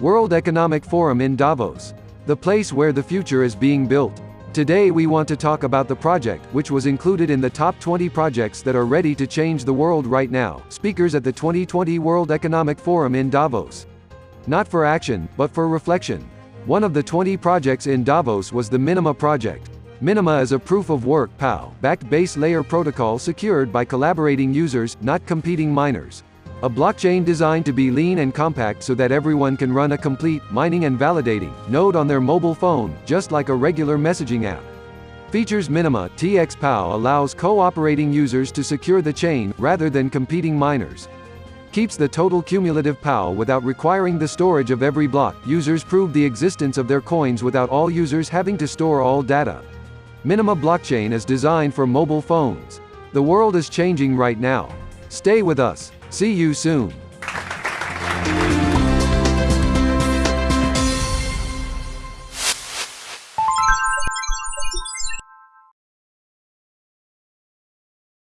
World Economic Forum in Davos. The place where the future is being built. Today we want to talk about the project, which was included in the top 20 projects that are ready to change the world right now. Speakers at the 2020 World Economic Forum in Davos. Not for action, but for reflection. One of the 20 projects in Davos was the Minima project. Minima is a proof-of-work POW, backed base layer protocol secured by collaborating users, not competing miners. A blockchain designed to be lean and compact so that everyone can run a complete, mining and validating, node on their mobile phone, just like a regular messaging app. Features Minima, TX POW allows cooperating users to secure the chain, rather than competing miners. Keeps the total cumulative POW without requiring the storage of every block. Users prove the existence of their coins without all users having to store all data. Minima blockchain is designed for mobile phones. The world is changing right now. Stay with us. See you soon.